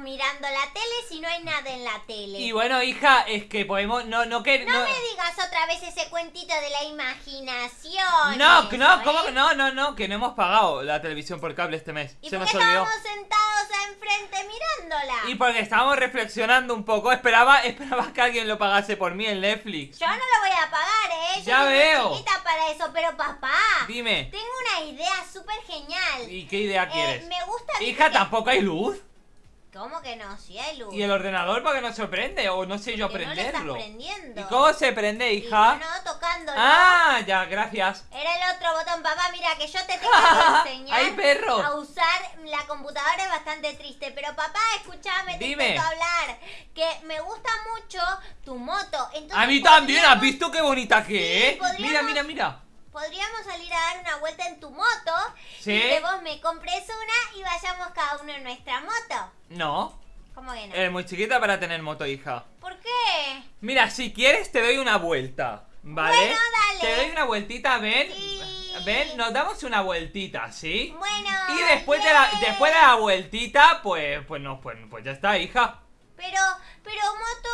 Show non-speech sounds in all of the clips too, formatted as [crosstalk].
mirando la tele si no hay nada en la tele? Y bueno, hija, es que podemos. No, no que. no, No, me digas otra vez ese cuentito de la imaginación. no, no, eso, ¿cómo ¿eh? no? No, no, que no hemos pagado la televisión por cable este mes. ¿Y Se por nos qué olvidó. estábamos sentados enfrente mirándola? Y porque estábamos reflexionando un poco. Esperaba, [laughs] esperaba que alguien lo pagase por mí en Netflix. Yo no lo voy a pagar, ¿eh? Yo Ya soy veo. chiquita para eso, pero papá. Dime. Tengo una idea súper genial. ¿Y qué idea Eh, quieres? me gusta. Hija, que- tampoco hay luz. ¿Cómo que no? Si hay luz. ¿Y el ordenador para que no se prende? O no sé yo no prenderlo. prendiendo. ¿Y cómo se prende, hija? bueno, tocándolo. Ah, ya, gracias. Era el otro botón, papá. Mira, que yo te tengo que [laughs] enseñar ¡Ay, perro! a usar la computadora es bastante triste. Pero papá, escúchame, te Dime. hablar. Que me gusta mucho tu moto. Entonces, A mí también, ¿has visto qué bonita que Sí, es? Mira, mira, mira. Podríamos salir a dar una vuelta en tu moto. Sí. Y que vos me compres una y vayamos cada uno en nuestra moto. No, ¿Cómo que no? eres muy chiquita para tener moto, hija. ¿Por qué? Mira, si quieres te doy una vuelta, ¿vale? Bueno, dale. Te doy una vueltita, ven. Sí. Ven, nos damos una vueltita, ¿sí? Bueno. Y después de la, después de la vueltita, pues, pues no, pues, pues ya está, hija. Pero, pero moto,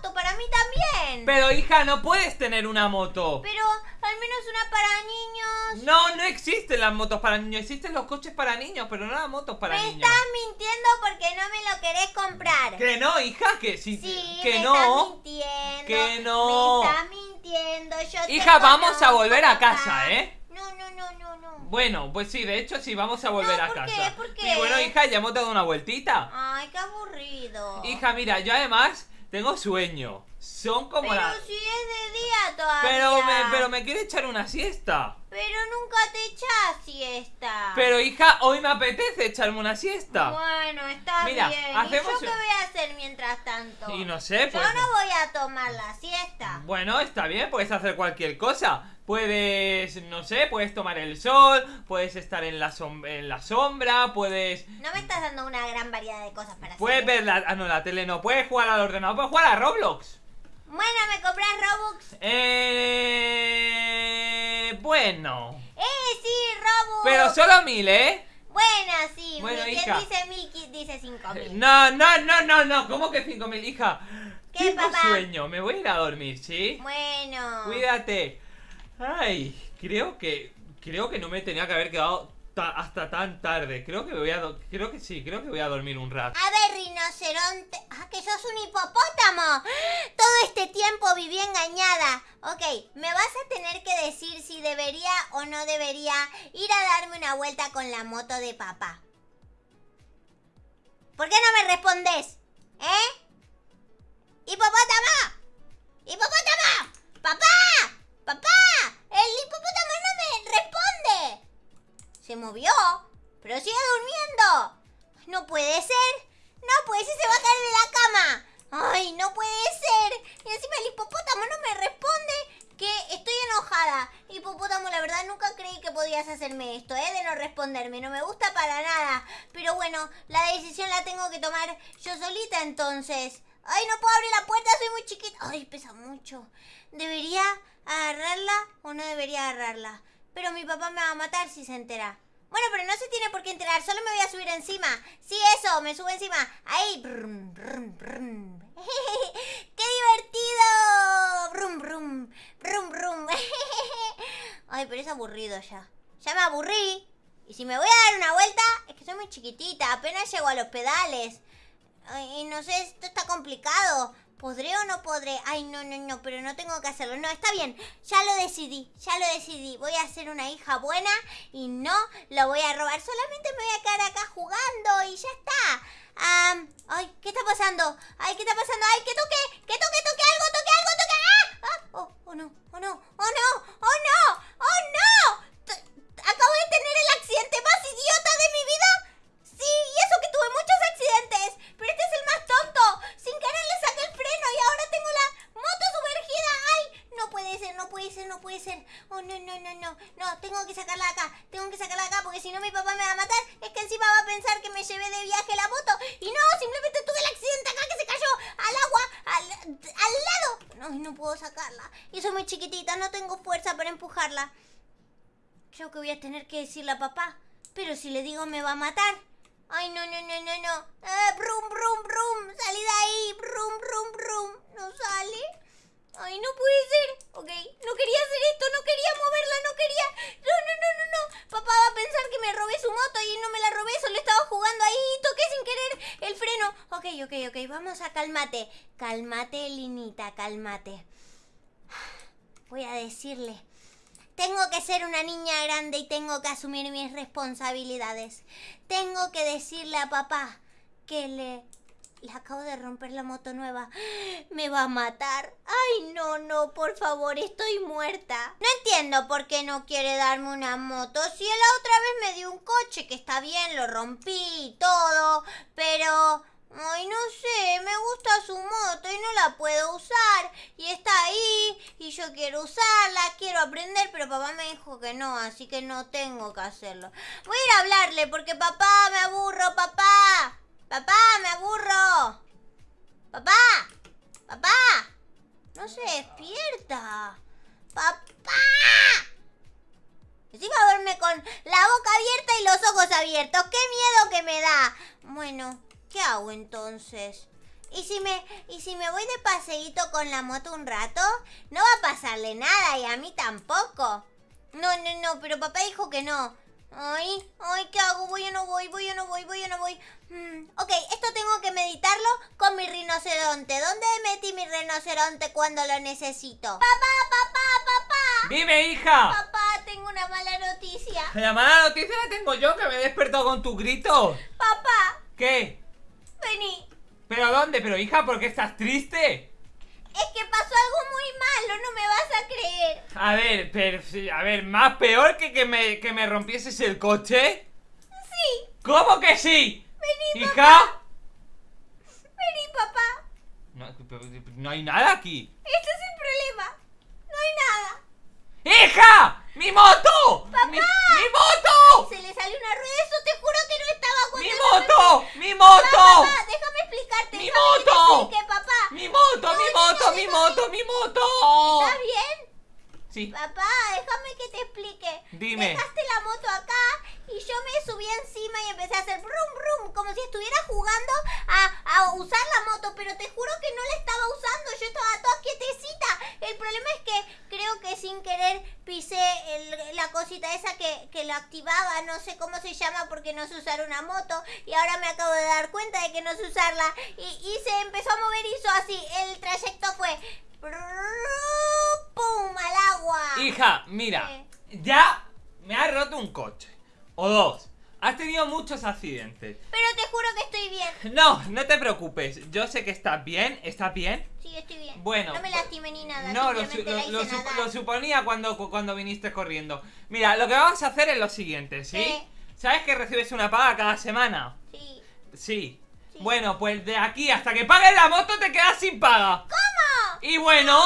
moto, para mí también. Pero hija, no puedes tener una moto. Pero al menos una para niños. No, no existen las motos para niños, existen los coches para niños, pero no las motos para me niños. estás mintiendo porque no me lo querés comprar. Que no, hija, que sí, Sí, que me no. estás mintiendo. Que no. Me estás mintiendo. Yo te Hija, vamos a volver a casa, ¿eh? No, no, no, no, no. Bueno, pues sí, de hecho sí, vamos a volver No, a ¿por casa. qué? ¿Por qué? Y bueno, hija, ya hemos dado una vueltita. Ay, qué aburrido. Hija, mira, yo además tengo sueño. Son como pero las... si es de día todavía. Pero me, pero me quiere echar una siesta. Pero nunca te echas siesta. Pero hija, hoy me apetece echarme una siesta. Bueno, está Mira, bien. hacemos- ¿Y yo qué voy a hacer mientras tanto? Y no sé, pues... Yo no voy a tomar la siesta. Bueno, está bien, puedes hacer cualquier cosa. Puedes, no sé, puedes tomar el sol, puedes estar en la, som- en la sombra, puedes... No me estás dando una gran variedad de cosas para Puedes hacer. ver la... Ah, no, la tele no. Puedes jugar al ordenador, puedes jugar a Roblox. Bueno, ¿me compras Robux? Eh... Bueno... ¡Eh, sí, Robux! Pero solo mil, ¿eh? Bueno, sí. Bueno, mil, hija. Dice mil, dice cinco mil. No, no, no, no, no. ¿Cómo que cinco mil, hija? ¿Qué, Tengo papá? sueño. Me voy a ir a dormir, ¿sí? Bueno. Cuídate. Ay, creo que creo que no me tenía que haber quedado ta- hasta tan tarde. Creo que me voy a creo que sí, creo que voy a dormir un rato. A ver, rinoceronte. Ah, que sos un hipopótamo. Todo este tiempo viví engañada. Ok, me vas a tener que decir si debería o no debería ir a darme una vuelta con la moto de papá. ¿Por qué no me respondes? ¿Eh? ¡Hipopótamo! ¡Hipopótamo! ¡Papá! ¡Papá! ¡El hipopótamo no! Se movió, pero sigue durmiendo. No puede ser. No puede ser, se va a caer de la cama. Ay, no puede ser. Y encima el hipopótamo no me responde. Que estoy enojada. Hipopótamo, la verdad nunca creí que podías hacerme esto, ¿eh? De no responderme. No me gusta para nada. Pero bueno, la decisión la tengo que tomar yo solita entonces. Ay, no puedo abrir la puerta, soy muy chiquita. Ay, pesa mucho. ¿Debería agarrarla o no debería agarrarla? Pero mi papá me va a matar si se entera. Bueno, pero no se tiene por qué enterar, solo me voy a subir encima. Sí, eso, me subo encima. Ahí. [laughs] ¡Qué divertido! Brum, brum, brum, brum. [laughs] Ay, pero es aburrido ya. Ya me aburrí. Y si me voy a dar una vuelta, es que soy muy chiquitita, apenas llego a los pedales. Y no sé, esto está complicado. ¿Podré o no podré? Ay, no, no, no, pero no tengo que hacerlo. No, está bien, ya lo decidí, ya lo decidí. Voy a ser una hija buena y no lo voy a robar. Solamente me voy a quedar acá jugando y ya está. Ay, ¿qué está pasando? Ay, ¿qué está pasando? ser, no puede ser. Oh, no, no, no, no. No, tengo que sacarla de acá. Tengo que sacarla de acá porque si no mi papá me va a matar. Es que encima va a pensar que me llevé de viaje la moto. Y no, simplemente tuve el accidente acá que se cayó al agua, al, al lado. No, no puedo sacarla. Y soy muy chiquitita, no tengo fuerza para empujarla. Creo que voy a tener que decirle a papá. Pero si le digo me va a matar. Ay, no, no, no, no, no. Eh, brum, brum, brum. Salí de ahí. Brum, brum, brum. No sale. Ay, no puede ser. Ok, no quería hacer esto, no quería moverla, no quería... No, no, no, no, no. Papá va a pensar que me robé su moto y no me la robé, solo estaba jugando ahí y toqué sin querer el freno. Ok, ok, ok, vamos a calmate. Calmate, Linita, calmate. Voy a decirle. Tengo que ser una niña grande y tengo que asumir mis responsabilidades. Tengo que decirle a papá que le le acabo de romper la moto nueva. [gasps] Me va a matar. Ay, no, no, por favor, estoy muerta. No entiendo por qué no quiere darme una moto. Si la otra vez me dio un coche, que está bien, lo rompí y todo. Pero... Ay, no sé, me gusta su moto y no la puedo usar. Y está ahí y yo quiero usarla, quiero aprender, pero papá me dijo que no, así que no tengo que hacerlo. Voy a ir a hablarle porque papá, me aburro, papá. Papá, me aburro. Abiertos. ¡Qué miedo que me da! Bueno, ¿qué hago entonces? ¿Y si me, y si me voy de paseíto con la moto un rato? No va a pasarle nada y a mí tampoco. No, no, no, pero papá dijo que no. Ay, ay, ¿qué hago? Voy o no voy, voy o no voy, voy o no voy. Mm, ok, esto tengo que meditarlo con mi rinoceronte. ¿Dónde metí mi rinoceronte cuando lo necesito? Papá, papá, papá. Dime, hija. Papá, noticia. La mala noticia la tengo yo, que me he despertado con tu grito. Papá, ¿Qué? vení. ¿Pero dónde? ¿Pero hija, por qué estás triste? Es que pasó algo muy malo, no me vas a creer. A ver, pero, a ver, ¿más peor que que me, que me rompieses el coche? Sí, ¿Cómo que sí? vení, ¿Hija? papá. Vení, papá. No hay nada aquí. Este es el problema. No hay nada. ¡Hija! ¡Mi moto! ¡Papá! ¡Mi, mi moto! Se le salió una rueda, eso te juro que no estaba cuando ¡Mi yo me moto! ¡Mi Papá, moto! papá, déjame explicarte. ¡Mi déjame que te moto! explique, papá. ¡Mi moto! No, ¡Mi no, moto! no, ¡Mi déjame- moto! ¡Mi moto! ¿Estás bien? Sí. Papá, déjame que te explique. Dime. Dejaste la moto acá y yo me subí encima y empecé a hacer brum brum, como si estuviera jugando a, a usar la moto, pero te juro que no la estaba usando, yo estaba toda quietecita. El problema es que creo que sin querer pisé el- la cosita esa que, que lo activaba, no sé cómo se llama porque no sé usar una moto y ahora me acabo de dar cuenta de que no sé usarla y, y se empezó a mover y hizo así, el trayecto fue... ¡Pum! al agua. Hija, mira, ya me has roto un coche. O dos. Has tenido muchos accidentes. Pero te juro que estoy bien. [laughs] No, no te preocupes. Yo sé que estás bien. ¿Estás bien? Sí, estoy bien. Bueno, No me lastimé ni nada. No, lo, su- lo- lo sup- nadar. lo suponía cuando, cu- cuando viniste corriendo. Mira, lo que vamos a hacer es lo siguiente, ¿sí? ¿Qué? ¿Sabes que recibes una paga cada semana? Sí. Sí. Sí. Bueno, pues de aquí hasta que pagues la moto te quedas sin paga. ¿Cómo? Y bueno,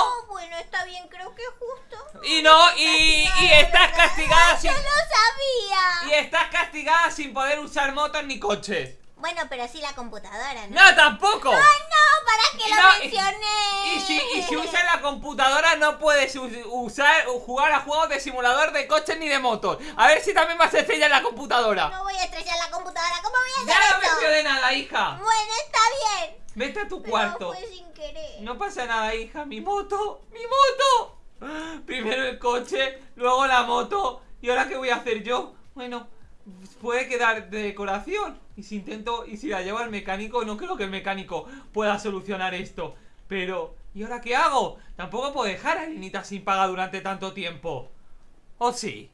está bien, creo que es justo. Y no, y, y estás castigada sin... Yo lo sabía. Y estás castigada sin poder usar motos ni coches. Bueno, pero sí la computadora, ¿no? ¡No, tampoco! ¡Ay, no! ¿Para qué lo No, y- mencioné? Y si, y si usas la computadora no puedes usar jugar a juegos de simulador de coches ni de motos. A ver si también vas a estrellar la computadora. No voy a estrellar la computadora. ¿Cómo voy a hacer Ya no eso? mencioné nada, hija. Bueno, está bien. Vete a tu Pero cuarto. fue sin querer. No pasa nada, hija. Mi moto, mi moto. Primero el coche, luego la moto. ¿Y ahora qué voy a hacer yo? Bueno, puede quedar de decoración. Y si intento, y si la llevo al mecánico, no creo que el mecánico pueda solucionar esto. Pero, ¿y ahora qué hago? Tampoco puedo dejar a Linita sin paga durante tanto tiempo. ¿O sí?